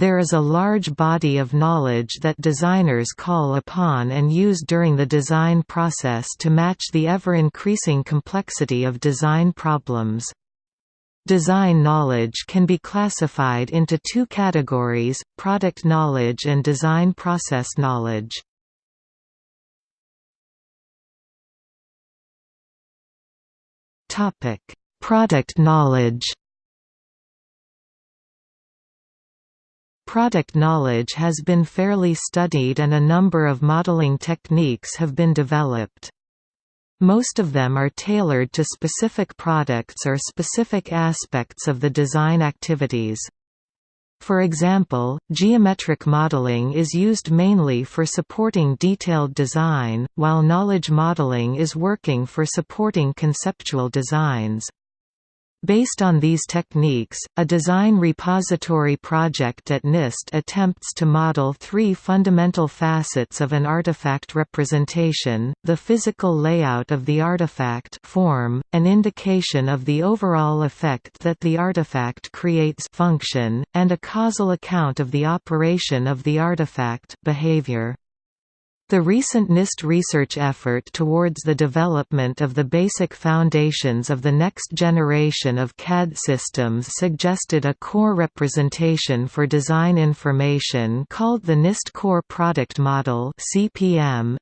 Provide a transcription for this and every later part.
there is a large body of knowledge that designers call upon and use during the design process to match the ever-increasing complexity of design problems. Design knowledge can be classified into two categories, product knowledge and design process knowledge. Product knowledge Product knowledge has been fairly studied and a number of modeling techniques have been developed. Most of them are tailored to specific products or specific aspects of the design activities. For example, geometric modeling is used mainly for supporting detailed design, while knowledge modeling is working for supporting conceptual designs. Based on these techniques, a design repository project at NIST attempts to model three fundamental facets of an artifact representation, the physical layout of the artifact form, an indication of the overall effect that the artifact creates function, and a causal account of the operation of the artifact behavior. The recent NIST research effort towards the development of the basic foundations of the next generation of CAD systems suggested a core representation for design information called the NIST Core Product Model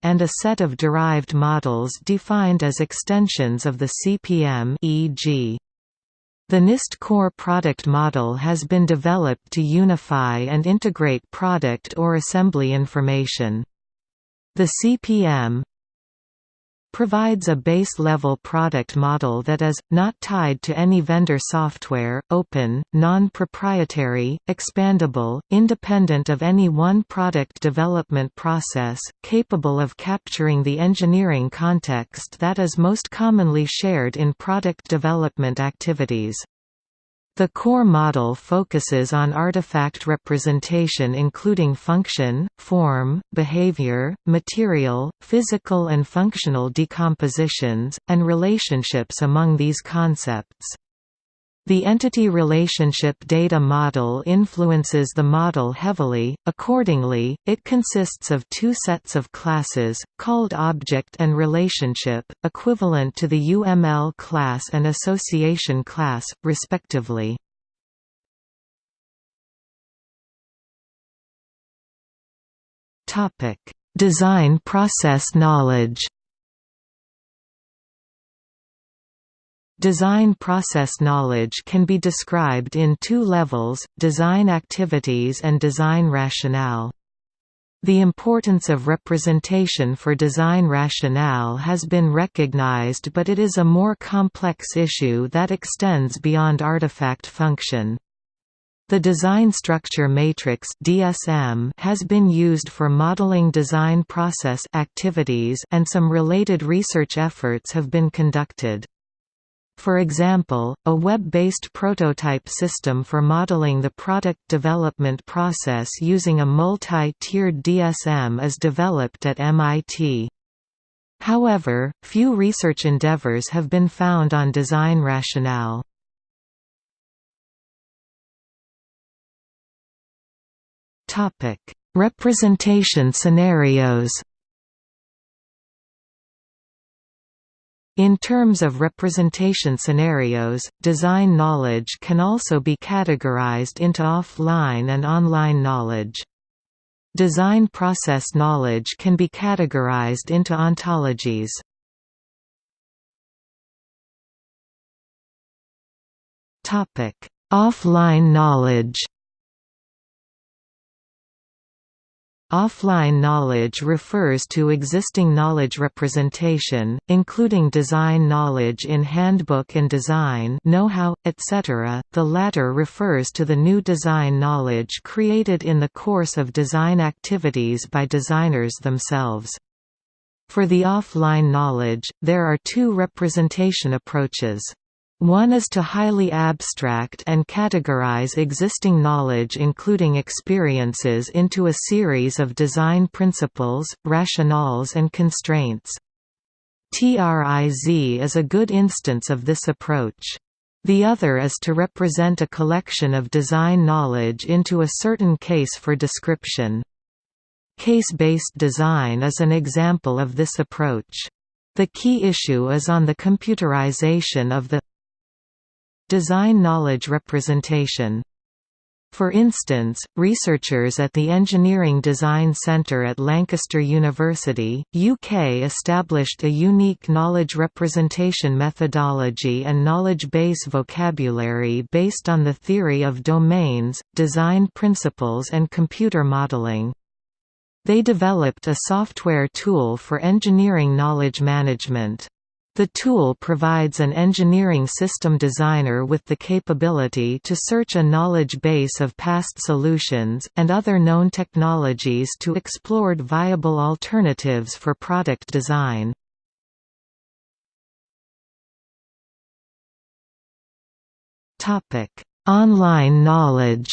and a set of derived models defined as extensions of the CPM e.g. The NIST Core Product Model has been developed to unify and integrate product or assembly information. The CPM provides a base-level product model that is, not tied to any vendor software, open, non-proprietary, expandable, independent of any one product development process, capable of capturing the engineering context that is most commonly shared in product development activities. The core model focuses on artifact representation including function, form, behavior, material, physical and functional decompositions, and relationships among these concepts. The entity relationship data model influences the model heavily, accordingly, it consists of two sets of classes, called object and relationship, equivalent to the UML class and association class, respectively. Design process knowledge Design process knowledge can be described in two levels, design activities and design rationale. The importance of representation for design rationale has been recognized but it is a more complex issue that extends beyond artifact function. The design structure matrix (DSM) has been used for modeling design process activities and some related research efforts have been conducted. For example, a web-based prototype system for modeling the product development process using a multi-tiered DSM is developed at MIT. However, few research endeavors have been found on design rationale. Representation scenarios In terms of representation scenarios, design knowledge can also be categorized into offline and online knowledge. Design process knowledge can be categorized into ontologies. Offline knowledge Offline knowledge refers to existing knowledge representation, including design knowledge in handbook and design know-how, etc. The latter refers to the new design knowledge created in the course of design activities by designers themselves. For the offline knowledge, there are two representation approaches. One is to highly abstract and categorize existing knowledge including experiences into a series of design principles, rationales and constraints. TRIZ is a good instance of this approach. The other is to represent a collection of design knowledge into a certain case for description. Case-based design is an example of this approach. The key issue is on the computerization of the design knowledge representation. For instance, researchers at the Engineering Design Centre at Lancaster University, UK established a unique knowledge representation methodology and knowledge base vocabulary based on the theory of domains, design principles and computer modelling. They developed a software tool for engineering knowledge management. The tool provides an engineering system designer with the capability to search a knowledge base of past solutions, and other known technologies to explore viable alternatives for product design. Online knowledge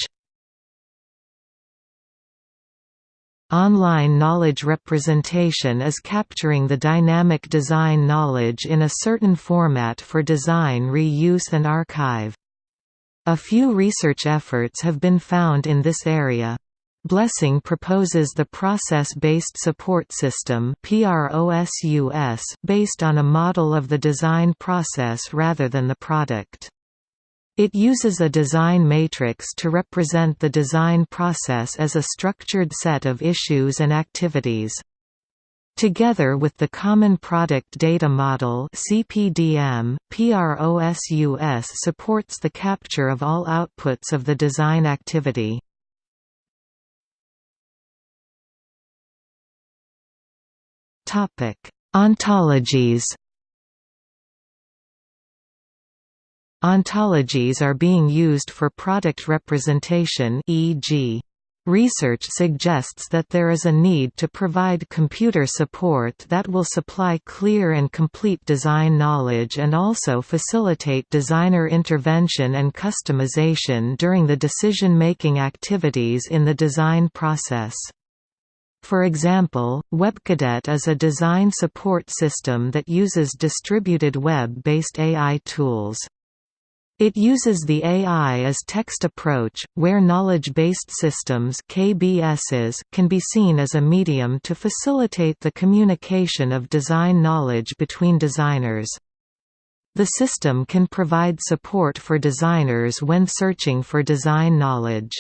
Online knowledge representation is capturing the dynamic design knowledge in a certain format for design reuse and archive. A few research efforts have been found in this area. Blessing proposes the Process-Based Support System based on a model of the design process rather than the product. It uses a design matrix to represent the design process as a structured set of issues and activities. Together with the Common Product Data Model CPDM, PROSUS supports the capture of all outputs of the design activity. Ontologies Ontologies are being used for product representation e.g. Research suggests that there is a need to provide computer support that will supply clear and complete design knowledge and also facilitate designer intervention and customization during the decision-making activities in the design process. For example, WebCadet is a design support system that uses distributed web-based AI tools. It uses the AI as text approach, where knowledge-based systems KBSs can be seen as a medium to facilitate the communication of design knowledge between designers. The system can provide support for designers when searching for design knowledge.